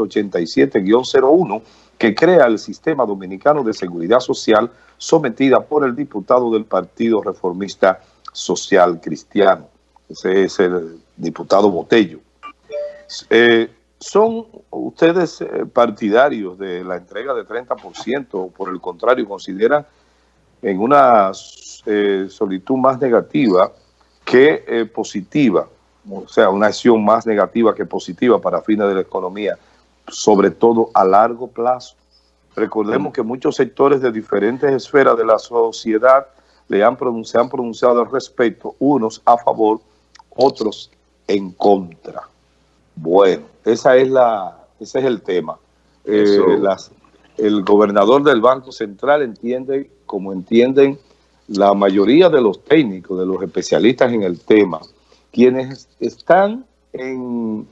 87-01 que crea el Sistema Dominicano de Seguridad Social sometida por el diputado del Partido Reformista Social Cristiano. Ese es el diputado Botello. Eh, ¿Son ustedes eh, partidarios de la entrega de 30% o por el contrario consideran en una eh, solitud más negativa que positiva, o sea, una acción más negativa que positiva para fines de la economía, sobre todo a largo plazo? Recordemos que muchos sectores de diferentes esferas de la sociedad le han se han pronunciado al respecto, unos a favor, otros en contra. Bueno, esa es la, ese es el tema. Eh, el gobernador del Banco Central entiende, como entienden la mayoría de los técnicos, de los especialistas en el tema, quienes están en,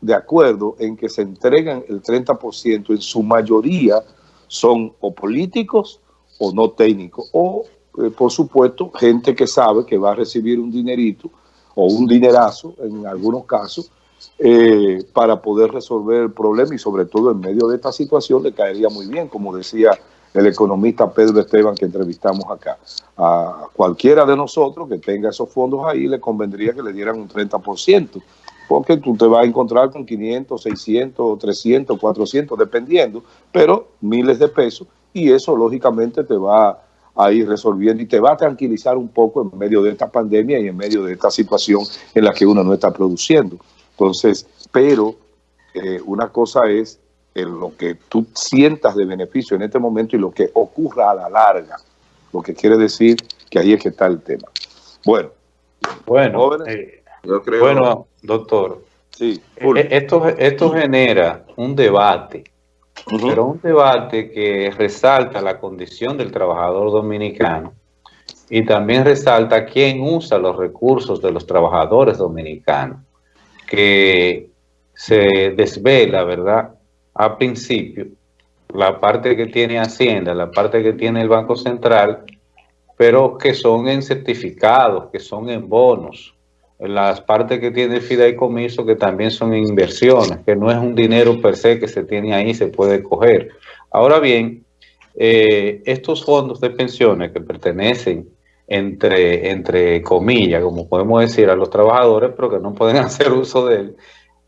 de acuerdo en que se entregan el 30%, en su mayoría son o políticos o no técnicos, o eh, por supuesto gente que sabe que va a recibir un dinerito o un dinerazo en algunos casos eh, para poder resolver el problema y sobre todo en medio de esta situación le caería muy bien, como decía el economista Pedro Esteban que entrevistamos acá. A cualquiera de nosotros que tenga esos fondos ahí le convendría que le dieran un 30%, porque tú te vas a encontrar con 500, 600, 300, 400, dependiendo, pero miles de pesos y eso lógicamente te va a ir resolviendo y te va a tranquilizar un poco en medio de esta pandemia y en medio de esta situación en la que uno no está produciendo. Entonces, pero eh, una cosa es lo que tú sientas de beneficio en este momento y lo que ocurra a la larga, lo que quiere decir que ahí es que está el tema. Bueno, bueno, eh, bueno doctor, sí, eh, esto, esto genera un debate, pero un debate que resalta la condición del trabajador dominicano y también resalta quién usa los recursos de los trabajadores dominicanos que se desvela, ¿verdad? A principio, la parte que tiene Hacienda, la parte que tiene el Banco Central, pero que son en certificados, que son en bonos, las partes que tiene el fideicomiso que también son inversiones, que no es un dinero per se que se tiene ahí, se puede coger. Ahora bien, eh, estos fondos de pensiones que pertenecen entre, entre comillas, como podemos decir, a los trabajadores, pero que no pueden hacer uso de él,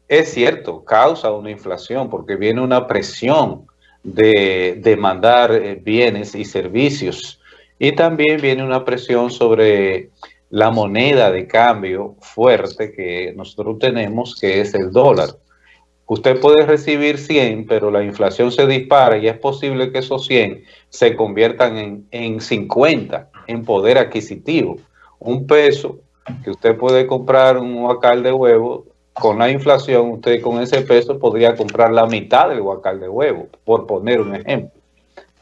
es cierto, causa una inflación porque viene una presión de demandar eh, bienes y servicios y también viene una presión sobre la moneda de cambio fuerte que nosotros tenemos, que es el dólar. Usted puede recibir 100, pero la inflación se dispara y es posible que esos 100 se conviertan en, en 50 en poder adquisitivo. Un peso que usted puede comprar un huacal de huevo, con la inflación usted con ese peso podría comprar la mitad del huacal de huevo, por poner un ejemplo.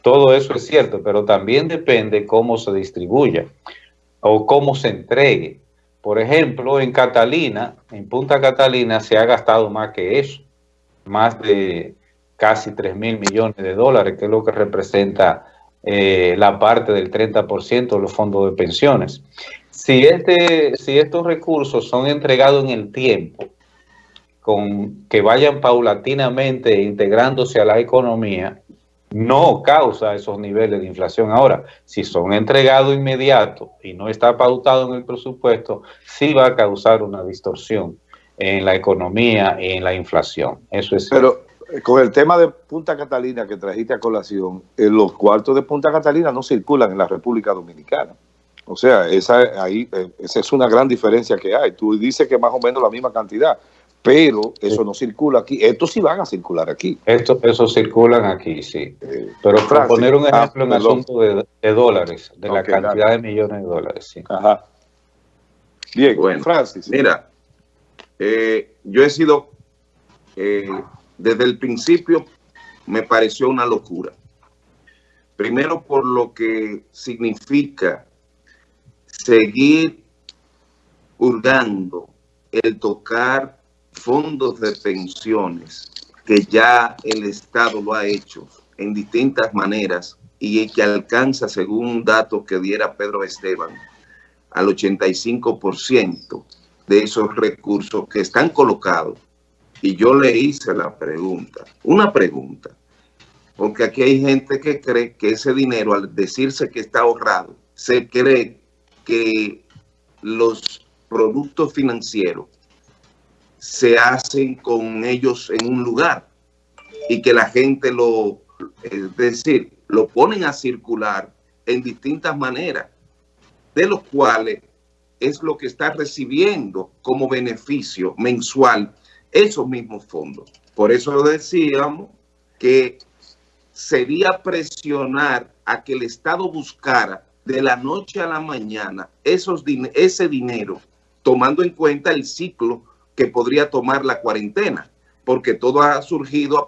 Todo eso es cierto, pero también depende cómo se distribuya o cómo se entregue. Por ejemplo, en Catalina, en Punta Catalina se ha gastado más que eso, más de casi 3 mil millones de dólares, que es lo que representa eh, la parte del 30% de los fondos de pensiones. Si, este, si estos recursos son entregados en el tiempo, con que vayan paulatinamente integrándose a la economía, no causa esos niveles de inflación. Ahora, si son entregados inmediato y no está pautado en el presupuesto, sí va a causar una distorsión en la economía y en la inflación. Eso es Pero, con el tema de Punta Catalina que trajiste a colación, eh, los cuartos de Punta Catalina no circulan en la República Dominicana. O sea, esa, ahí, eh, esa es una gran diferencia que hay. Tú dices que más o menos la misma cantidad, pero eso no circula aquí. Estos sí van a circular aquí. Estos eso circulan aquí, sí. Eh, pero para poner un ah, ejemplo en asunto de, dólares, de la cantidad de millones de dólares, sí. Ajá. Bien, bueno, Francis. Mira, yo he sido desde el principio me pareció una locura. Primero por lo que significa seguir hurgando el tocar fondos de pensiones que ya el Estado lo ha hecho en distintas maneras y que alcanza, según un dato que diera Pedro Esteban, al 85% de esos recursos que están colocados. Y yo le hice la pregunta, una pregunta, porque aquí hay gente que cree que ese dinero, al decirse que está ahorrado, se cree que los productos financieros se hacen con ellos en un lugar y que la gente lo, es decir, lo ponen a circular en distintas maneras, de los cuales es lo que está recibiendo como beneficio mensual esos mismos fondos. Por eso decíamos que sería presionar a que el Estado buscara de la noche a la mañana esos ese dinero, tomando en cuenta el ciclo que podría tomar la cuarentena, porque todo ha surgido a,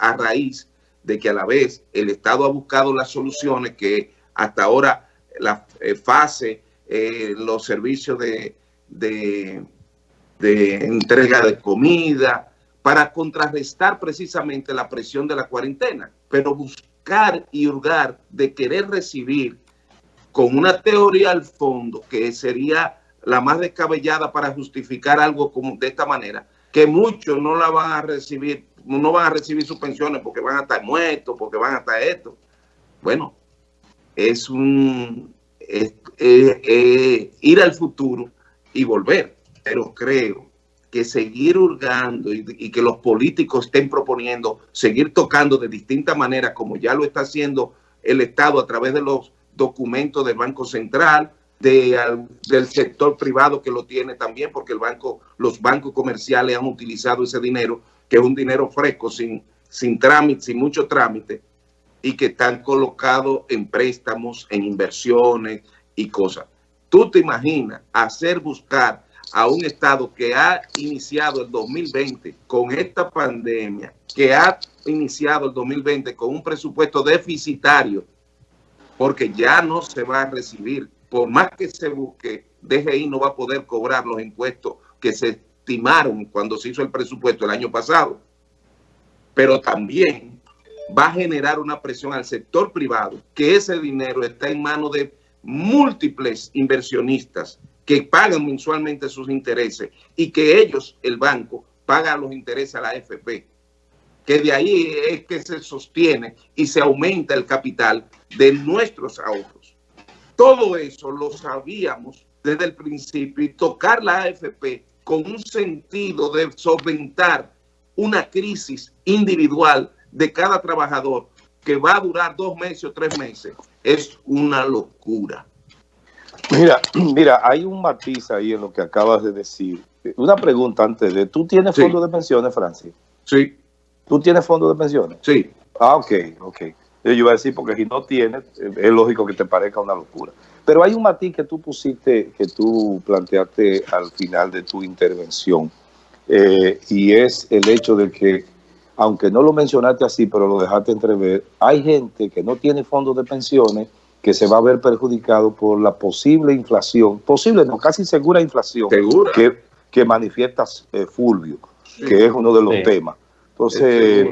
a raíz de que a la vez el Estado ha buscado las soluciones que hasta ahora la eh, fase, eh, los servicios de, de, entrega de comida, para contrarrestar precisamente la presión de la cuarentena, pero buscar y hurgar de querer recibir con una teoría al fondo que sería la más descabellada para justificar algo como de esta manera, que muchos no la van a recibir, no van a recibir sus pensiones porque van a estar muertos, porque van a estar esto. Bueno, es un ir al futuro y volver. Pero creo que seguir hurgando y, y, que los políticos estén proponiendo seguir tocando de distintas maneras, como ya lo está haciendo el Estado a través de los documentos del Banco Central, de, del sector privado que lo tiene también, porque el banco, los bancos comerciales han utilizado ese dinero, que es un dinero fresco, sin, sin trámite, sin mucho trámite, y que están colocados en préstamos, en inversiones y cosas. Tú te imaginas hacer buscar a un Estado que ha iniciado el 2020 con esta pandemia, que ha iniciado el 2020 con un presupuesto deficitario, porque ya no se va a recibir, por más que se busque, DGI no va a poder cobrar los impuestos que se estimaron cuando se hizo el presupuesto el año pasado. Pero también va a generar una presión al sector privado, que ese dinero está en manos de múltiples inversionistas que pagan mensualmente sus intereses y que ellos, el banco, paga los intereses a la AFP, que de ahí es que se sostiene y se aumenta el capital de nuestros ahorros. Todo eso lo sabíamos desde el principio y tocar la AFP con un sentido de solventar una crisis individual de cada trabajador que va a durar dos meses o tres meses, es una locura. Mira, mira, hay un matiz ahí en lo que acabas de decir. Una pregunta antes de, ¿tú tienes fondo de pensiones, Francis? Sí. ¿Tú tienes fondo de pensiones? Sí. Ah, ok, ok. Yo iba a decir, porque si no tienes, es lógico que te parezca una locura. Pero hay un matiz que tú pusiste, que tú planteaste al final de tu intervención, eh, y es el hecho de que aunque no lo mencionaste así, pero lo dejaste entrever, hay gente que no tiene fondos de pensiones que se va a ver perjudicado por la posible inflación, posible, no, casi segura inflación Que, que manifiesta eh, Fulvio, que es uno de los temas. Entonces,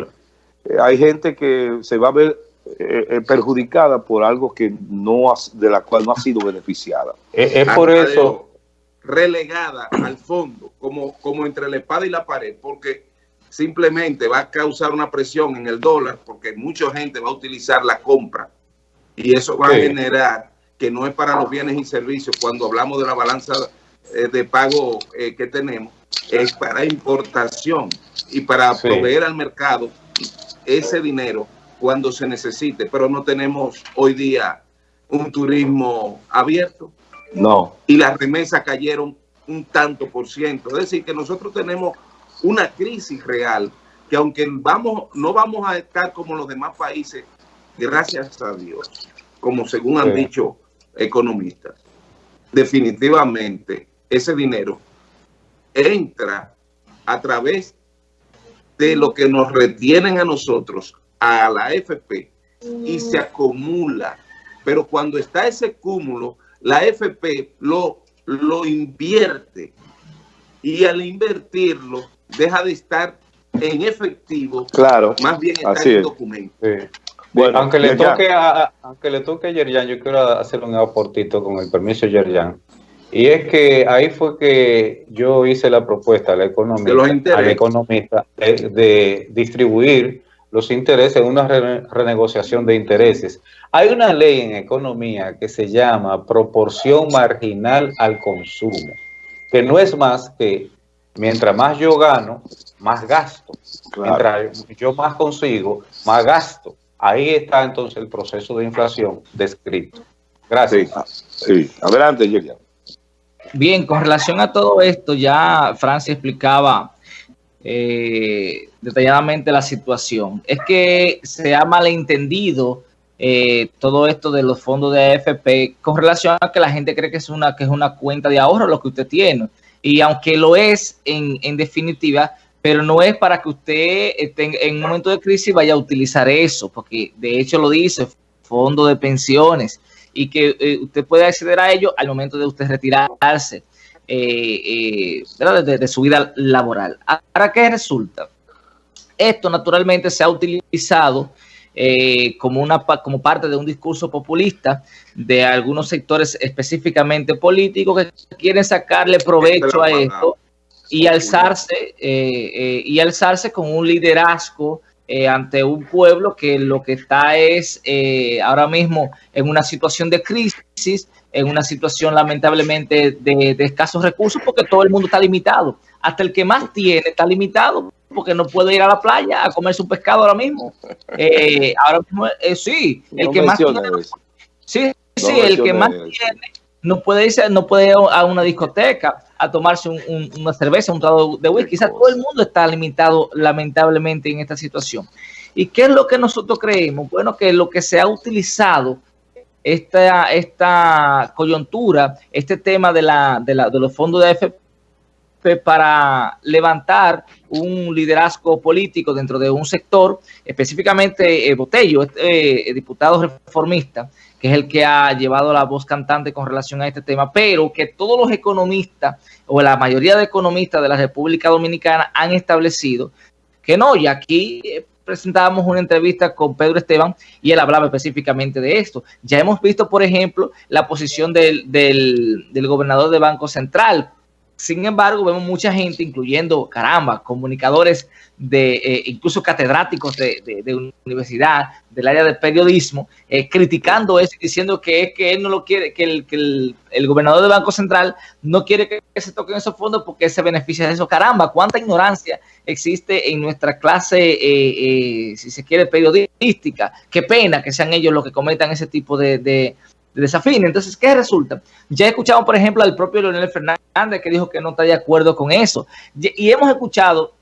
eh, hay gente que se va a ver eh, perjudicada por algo que no de la cual no ha sido beneficiada. Es, por eso relegada al fondo, como, como entre la espada y la pared, porque simplemente va a causar una presión en el dólar porque mucha gente va a utilizar la compra. Y eso va a generar que no es para los bienes y servicios. Cuando hablamos de la balanza eh, de pago eh, que tenemos, es para importación y para proveer al mercado ese dinero cuando se necesite, pero no tenemos hoy día un turismo abierto. No. Y las remesas cayeron un tanto por ciento. Es decir, que nosotros tenemos una crisis real, que aunque vamos, no vamos a estar como los demás países, gracias a Dios, como según han dicho economistas, definitivamente ese dinero entra a través de lo que nos retienen a nosotros, a la FP, y se acumula. Pero cuando está ese cúmulo, la FP lo, lo invierte. Y al invertirlo, deja de estar en efectivo, claro, más bien está en documento. Bueno, aunque le toque a, aunque le toque a Yerjan, yo quiero hacer un aportito con el permiso de Yerjan. Y es que ahí fue que yo hice la propuesta al economista, al economista de, distribuir los intereses en una renegociación de intereses. Hay una ley en economía que se llama proporción marginal al consumo, que no es más que mientras más yo gano, más gasto. Mientras yo más consigo, más gasto. Ahí está entonces el proceso de inflación descrito. Gracias. Sí, adelante, Julián. Bien, con relación a todo esto, ya Francia explicaba eh, detalladamente la situación. Es que se ha malentendido eh, todo esto de los fondos de AFP con relación a que la gente cree que es una, que es una cuenta de ahorro lo que usted tiene. Y aunque lo es en, en definitiva, pero no es para que usted en un momento de crisis vaya a utilizar eso, porque de hecho lo dice, fondo de pensiones, y que eh, usted puede acceder a ello al momento de usted retirarse eh, eh, de, su vida laboral. ¿Para qué resulta? Esto naturalmente se ha utilizado como, una, como parte de un discurso populista de algunos sectores específicamente políticos que quieren sacarle provecho a esto y alzarse, y alzarse con un liderazgo eh, ante un pueblo que lo que está es eh, ahora mismo en una situación de crisis, en una situación lamentablemente de, escasos recursos, porque todo el mundo está limitado. Hasta el que más tiene está limitado, porque no puede ir a la playa a comerse un pescado ahora mismo. Eh, ahora mismo, sí, el que más tiene, sí, sí, el que más tiene no puede irse, no puede ir a una discoteca a tomarse una cerveza, un trago de whisky. Quizás todo el mundo está limitado lamentablemente en esta situación. ¿Y qué es lo que nosotros creemos? Bueno, que lo que se ha utilizado esta, esta coyuntura, este tema de, la, de, los fondos de AFP para levantar un liderazgo político dentro de un sector, específicamente eh, Botello, este, eh, diputado reformista, que es el que ha llevado la voz cantante con relación a este tema, pero que todos los economistas o la mayoría de economistas de la República Dominicana han establecido que no, y aquí eh, presentábamos una entrevista con Pedro Esteban y él hablaba específicamente de esto. Ya hemos visto, por ejemplo, la posición del, del, del gobernador de Banco Central, sin embargo, vemos mucha gente, incluyendo, caramba, comunicadores de, eh, incluso catedráticos de, universidad, del área de periodismo, eh, criticando eso y diciendo que es que él no lo quiere, que el, que el, gobernador del Banco Central no quiere que, se toquen esos fondos porque se beneficia de eso. Caramba, cuánta ignorancia existe en nuestra clase, eh, si se quiere, periodística. Qué pena que sean ellos los que cometan ese tipo de de desafío. Entonces, ¿qué resulta? Ya escuchado por ejemplo, al propio Leonel Fernández que dijo que no está de acuerdo con eso. Y hemos escuchado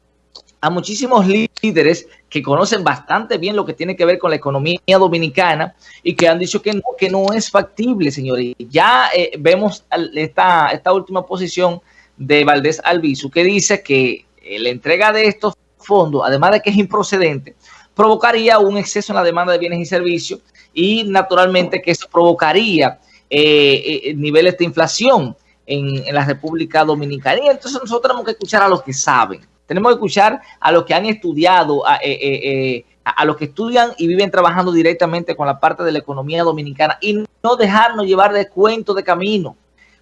a muchísimos líderes que conocen bastante bien lo que tiene que ver con la economía dominicana y que han dicho que no, que no es factible, señores. Ya eh, vemos esta, esta última posición de Valdés Albizu que dice que eh, la entrega de estos fondos, además de que es improcedente, provocaría un exceso en la demanda de bienes y servicios y naturalmente que eso provocaría eh, eh, niveles de inflación en, la República Dominicana. Y entonces nosotros tenemos que escuchar a los que saben, tenemos que escuchar a los que han estudiado, a, eh, a, los que estudian y viven trabajando directamente con la parte de la economía dominicana y no dejarnos llevar de cuento de camino.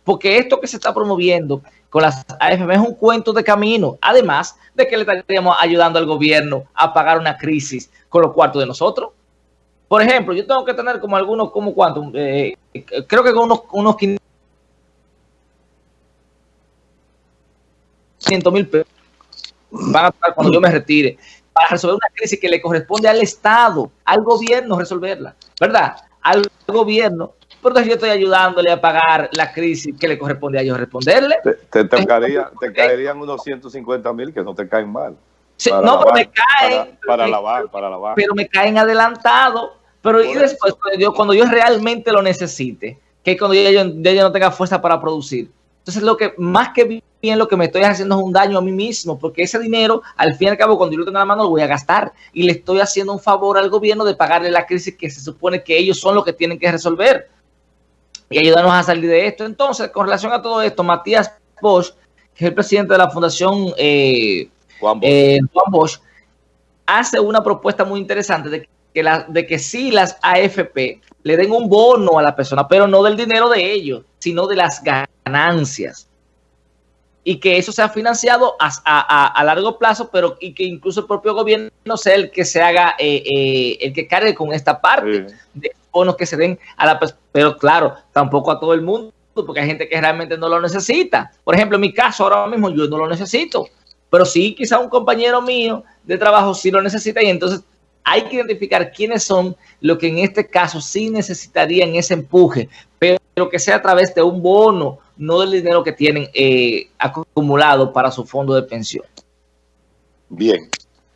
Porque esto que se está promoviendo con las AFM es un cuento de camino, además de que le estaríamos ayudando al gobierno a pagar una crisis con los cuartos de nosotros. Por ejemplo, yo tengo que tener como algunos, como cuánto, eh, creo que con unos, unos 500 mil pesos van a estar cuando yo me retire para resolver una crisis que le corresponde al Estado, al gobierno resolverla, ¿verdad? Al gobierno. Pero yo estoy ayudándole a pagar la crisis que le corresponde a ellos responderle. Te, te, caerían unos 150 mil que no te caen mal no, pero me caen. Para, lavar, para lavar. Pero me caen adelantado. Pero y después, cuando yo, cuando yo, realmente lo necesite, que cuando yo, yo, no tenga fuerza para producir. Entonces, lo que más que bien lo que me estoy haciendo es un daño a mí mismo, porque ese dinero, al fin y al cabo, cuando yo lo tenga en la mano, lo voy a gastar. Y le estoy haciendo un favor al gobierno de pagarle la crisis que se supone que ellos son los que tienen que resolver. Y ayudarnos a salir de esto. Entonces, con relación a todo esto, Matías Bosch, que es el presidente de la Fundación eh, eh, Juan Bosch, hace una propuesta muy interesante de que, la, de que sí las AFP le den un bono a la persona, pero no del dinero de ellos, sino de las ganancias ganancias y que eso sea financiado a, largo plazo, pero y que incluso el propio gobierno sea el que se haga, eh, eh, el que cargue con esta parte de bonos que se den a la pero claro, tampoco a todo el mundo, porque hay gente que realmente no lo necesita. Por ejemplo, en mi caso ahora mismo yo no lo necesito, pero sí quizá un compañero mío de trabajo sí lo necesita y entonces hay que identificar quiénes son los que en este caso sí necesitarían ese empuje, pero que sea a través de un bono, no del dinero que tienen eh, acumulado para su fondo de pensión. Bien,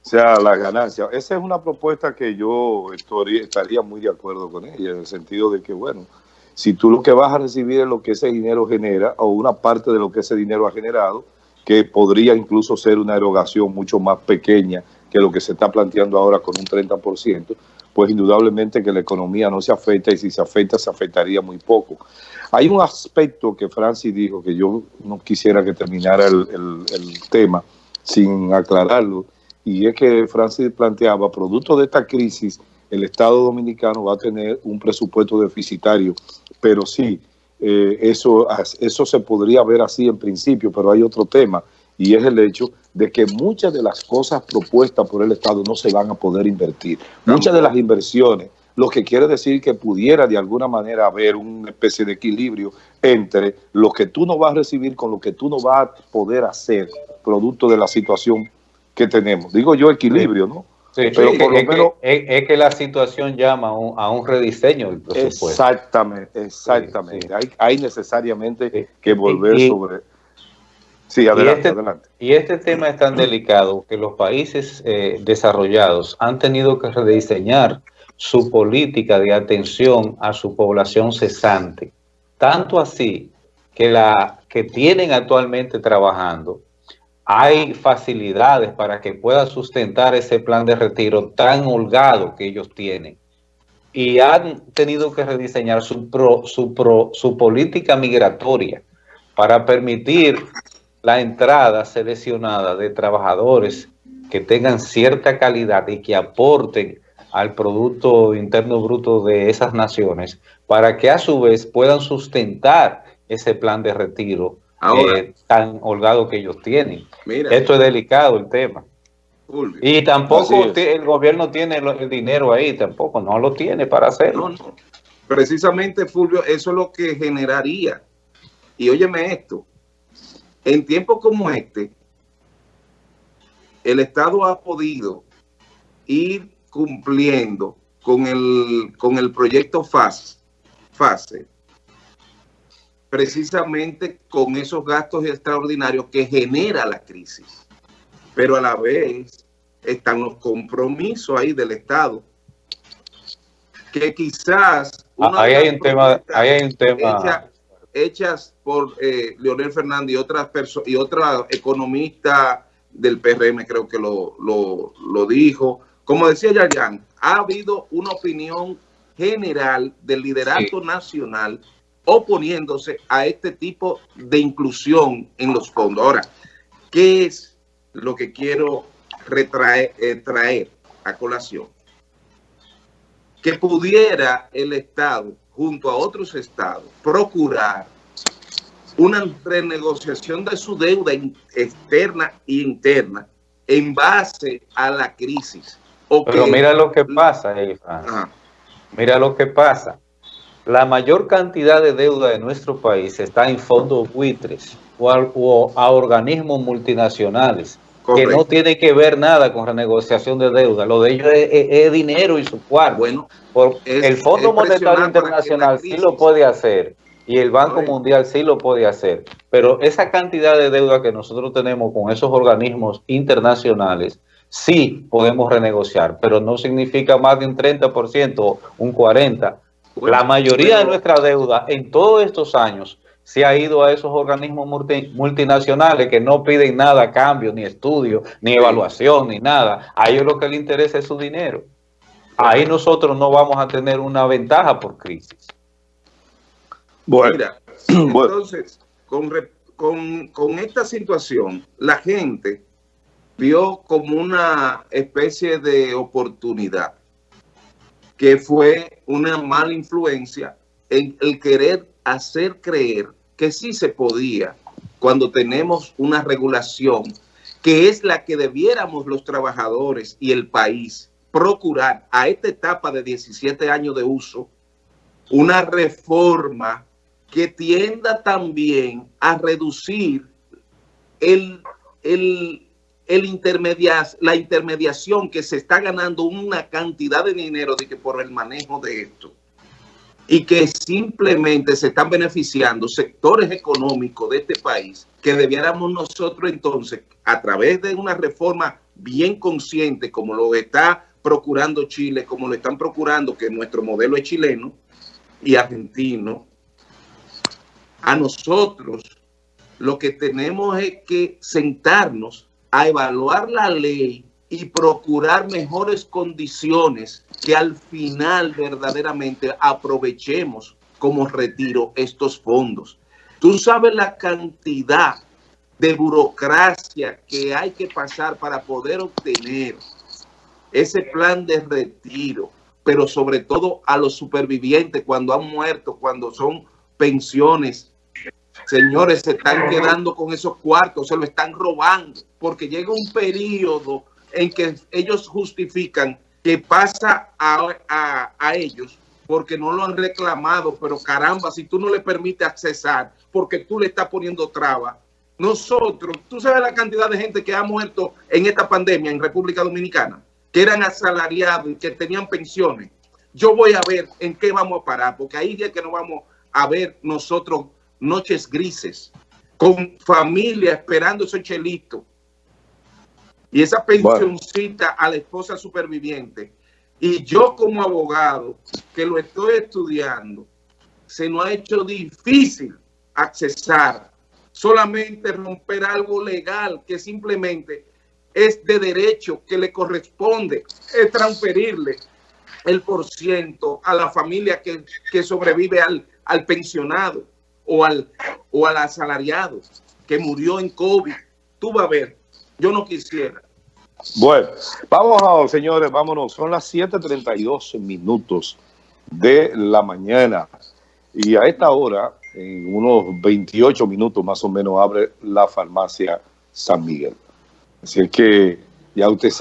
o sea, la ganancia. Esa es una propuesta que yo estaría muy de acuerdo con ella, en el sentido de que, bueno, si tú lo que vas a recibir es lo que ese dinero genera, o una parte de lo que ese dinero ha generado, que podría incluso ser una erogación mucho más pequeña que lo que se está planteando ahora con un 30%, pues indudablemente que la economía no se afecta y si se afecta, se afectaría muy poco. Hay un aspecto que Francis dijo que yo no quisiera que terminara el, tema sin aclararlo, y es que Francis planteaba, producto de esta crisis, el Estado Dominicano va a tener un presupuesto deficitario, pero sí, eh, eso, eso se podría ver así en principio, pero hay otro tema, y es el hecho de que muchas de las cosas propuestas por el Estado no se van a poder invertir. Muchas de las inversiones, lo que quiere decir que pudiera de alguna manera haber una especie de equilibrio entre lo que tú no vas a recibir con lo que tú no vas a poder hacer, producto de la situación que tenemos. Digo yo equilibrio, ¿no? Sí, pero por lo menos, es, que la situación llama a un, rediseño del presupuesto. Exactamente, exactamente. Hay, necesariamente que volver sobre Sí, adelante, y este, adelante. Y este tema es tan delicado que los países eh, desarrollados han tenido que rediseñar su política de atención a su población cesante. Tanto así que la que tienen actualmente trabajando, hay facilidades para que pueda sustentar ese plan de retiro tan holgado que ellos tienen. Y han tenido que rediseñar su, su, su política migratoria para permitir la entrada seleccionada de trabajadores que tengan cierta calidad y que aporten al Producto Interno Bruto de esas naciones para que a su vez puedan sustentar ese plan de retiro eh, tan holgado que ellos tienen. Esto es delicado el tema. Y tampoco el gobierno tiene el dinero ahí, tampoco, no lo tiene para hacerlo. Precisamente, Fulvio, eso es lo que generaría. Y óyeme esto, en tiempos como este, el Estado ha podido ir cumpliendo con el, con el proyecto FASE, FASE, precisamente con esos gastos extraordinarios que genera la crisis. Pero a la vez están los compromisos ahí del Estado, que quizás... Ah, ahí hay un tema, ahí hay un tema hechas por eh, Leonel Fernández y otras personas y otra economista del PRM creo que lo, lo, dijo. Como decía Yayan, ha habido una opinión general del liderato nacional oponiéndose a este tipo de inclusión en los fondos. Ahora, ¿qué es lo que quiero retraer, eh, traer a colación? Que pudiera el Estado junto a otros estados, procurar una renegociación de su deuda externa e interna en base a la crisis. Pero mira lo que pasa, Mira lo que pasa. La mayor cantidad de deuda de nuestro país está en fondos buitres o a organismos multinacionales que no tiene que ver nada con renegociación de deuda. Lo de ellos es, dinero y su cuarto. Bueno, el Fondo Monetario Internacional sí lo puede hacer y el Banco Mundial sí lo puede hacer. Pero esa cantidad de deuda que nosotros tenemos con esos organismos internacionales, sí podemos renegociar, pero no significa más de un 30%, un 40%. La mayoría de nuestra deuda en todos estos años se ha ido a esos organismos multinacionales que no piden nada a cambio, ni estudio, ni evaluación, ni nada. A ellos lo que les interesa es su dinero. Ahí nosotros no vamos a tener una ventaja por crisis. Bueno, Mira, entonces, con, con, con esta situación, la gente vio como una especie de oportunidad, que fue una mala influencia en el querer hacer creer que sí se podía cuando tenemos una regulación que es la que debiéramos los trabajadores y el país procurar a esta etapa de 17 años de uso una reforma que tienda también a reducir el, el, el la intermediación que se está ganando una cantidad de dinero de que por el manejo de esto. Y que simplemente se están beneficiando sectores económicos de este país que debiéramos nosotros entonces, a través de una reforma bien consciente, como lo está procurando Chile, como lo están procurando, que nuestro modelo es chileno y argentino, a nosotros lo que tenemos es que sentarnos a evaluar la ley y procurar mejores condiciones que al final verdaderamente aprovechemos como retiro estos fondos. Tú sabes la cantidad de burocracia que hay que pasar para poder obtener ese plan de retiro, pero sobre todo a los supervivientes cuando han muerto, cuando son pensiones. Señores, se están quedando con esos cuartos, se lo están robando, porque llega un periodo en que ellos justifican que pasa a, a, ellos porque no lo han reclamado, pero caramba, si tú no le permites accesar, porque tú le estás poniendo traba. Nosotros, tú sabes la cantidad de gente que ha muerto en esta pandemia en República Dominicana, que eran asalariados y que tenían pensiones. Yo voy a ver en qué vamos a parar, porque ahí ya que no vamos a ver nosotros noches grises, con familia esperando ese chelito, y esa pensioncita a la esposa superviviente. Y yo como abogado, que lo estoy estudiando, se nos ha hecho difícil accesar, solamente romper algo legal que simplemente es de derecho que le corresponde, es transferirle el porciento a la familia que, que sobrevive al, al pensionado o al, o al asalariado que murió en COVID. Tú vas a ver, yo no quisiera. Bueno, vamos a, señores, vámonos. Son las 7.32 minutos de la mañana. Y a esta hora, en unos 28 minutos más o menos, abre la farmacia San Miguel. Así que ya usted sabe.